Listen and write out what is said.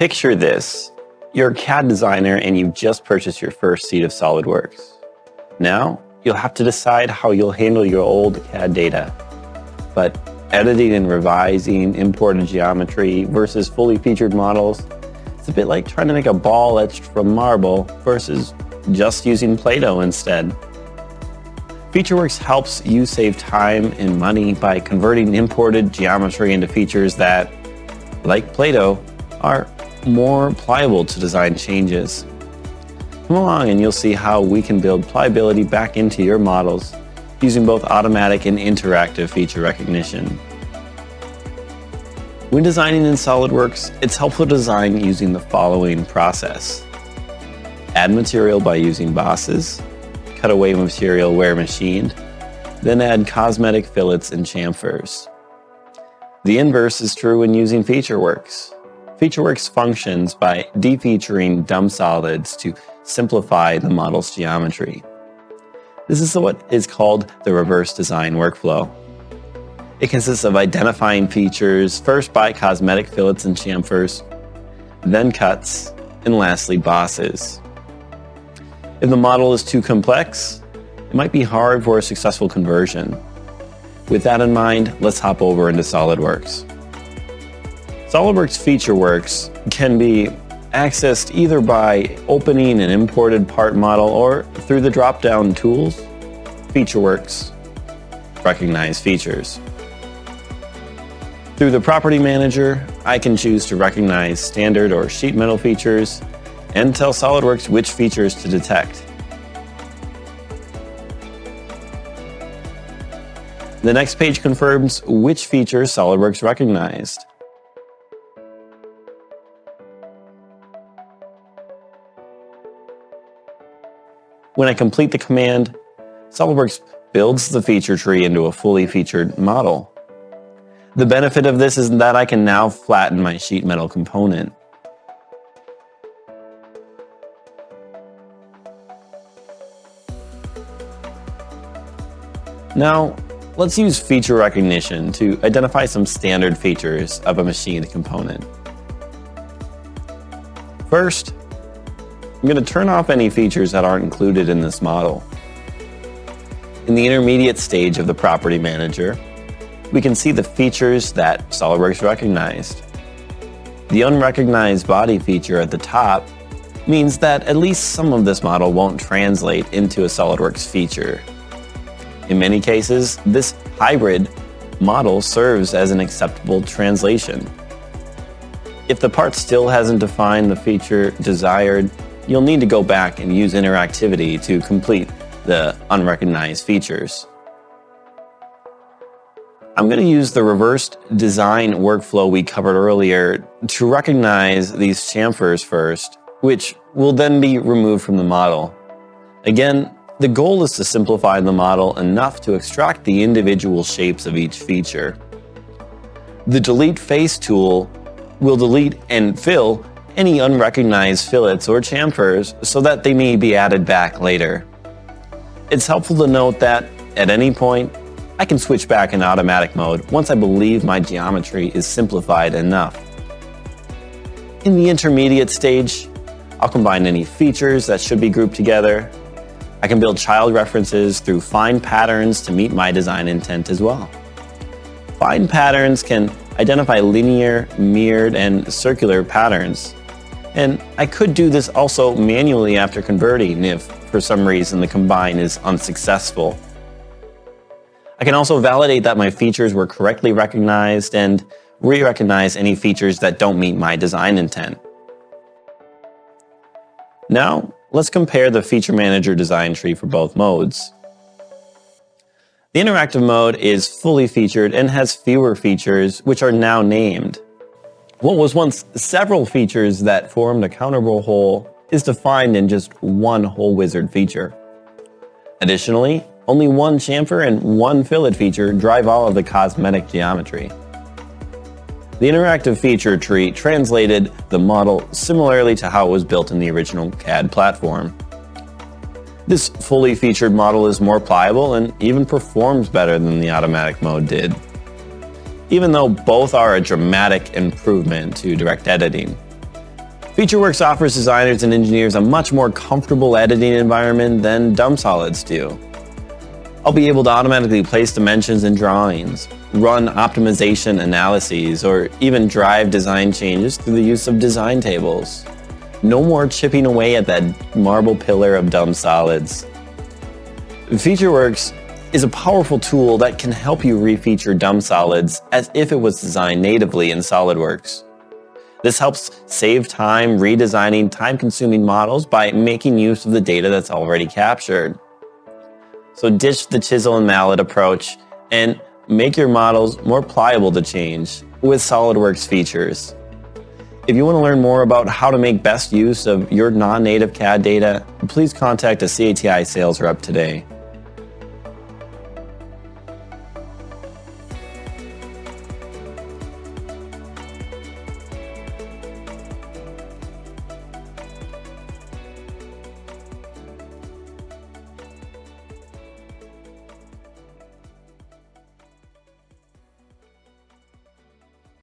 Picture this. You're a CAD designer and you've just purchased your first seat of SOLIDWORKS. Now, you'll have to decide how you'll handle your old CAD data. But editing and revising imported geometry versus fully featured models, it's a bit like trying to make a ball etched from marble versus just using Play-Doh instead. FeatureWorks helps you save time and money by converting imported geometry into features that, like Play-Doh, are more pliable to design changes. Come along and you'll see how we can build pliability back into your models using both automatic and interactive feature recognition. When designing in SOLIDWORKS, it's helpful to design using the following process. Add material by using bosses, cut away material where machined, then add cosmetic fillets and chamfers. The inverse is true when using FeatureWorks. FeatureWorks functions by defeaturing dumb solids to simplify the model's geometry. This is what is called the reverse design workflow. It consists of identifying features first by cosmetic fillets and chamfers, then cuts, and lastly bosses. If the model is too complex, it might be hard for a successful conversion. With that in mind, let's hop over into SOLIDWORKS. SOLIDWORKS FeatureWorks can be accessed either by opening an imported part model or through the drop-down tools, FeatureWorks, Recognize Features. Through the Property Manager, I can choose to recognize standard or sheet metal features and tell SOLIDWORKS which features to detect. The next page confirms which features SOLIDWORKS recognized. When I complete the command, SOLIDWORKS builds the feature tree into a fully featured model. The benefit of this is that I can now flatten my sheet metal component. Now, let's use feature recognition to identify some standard features of a machined component. First, I'm going to turn off any features that aren't included in this model. In the intermediate stage of the Property Manager, we can see the features that SOLIDWORKS recognized. The unrecognized body feature at the top means that at least some of this model won't translate into a SOLIDWORKS feature. In many cases, this hybrid model serves as an acceptable translation. If the part still hasn't defined the feature desired, you'll need to go back and use interactivity to complete the unrecognized features. I'm going to use the reversed design workflow we covered earlier to recognize these chamfers first, which will then be removed from the model. Again, the goal is to simplify the model enough to extract the individual shapes of each feature. The Delete Face tool will delete and fill any unrecognized fillets or chamfers so that they may be added back later. It's helpful to note that, at any point, I can switch back in automatic mode once I believe my geometry is simplified enough. In the intermediate stage, I'll combine any features that should be grouped together I can build child references through find patterns to meet my design intent as well. Find patterns can identify linear, mirrored, and circular patterns. And I could do this also manually after converting if, for some reason, the combine is unsuccessful. I can also validate that my features were correctly recognized and re-recognize any features that don't meet my design intent. Now, Let's compare the Feature Manager design tree for both modes. The interactive mode is fully featured and has fewer features, which are now named. What was once several features that formed a counterbored hole is defined in just one Hole Wizard feature. Additionally, only one chamfer and one fillet feature drive all of the cosmetic geometry. The interactive feature tree translated the model similarly to how it was built in the original CAD platform. This fully featured model is more pliable and even performs better than the automatic mode did, even though both are a dramatic improvement to direct editing. FeatureWorks offers designers and engineers a much more comfortable editing environment than Dumb Solids do. I'll be able to automatically place dimensions in drawings, run optimization analyses, or even drive design changes through the use of design tables. No more chipping away at that marble pillar of dumb solids. FeatureWorks is a powerful tool that can help you refeature dumb solids as if it was designed natively in SOLIDWORKS. This helps save time redesigning time-consuming models by making use of the data that's already captured. So ditch the chisel and mallet approach and make your models more pliable to change with SOLIDWORKS features. If you want to learn more about how to make best use of your non-native CAD data, please contact a CATI sales rep today.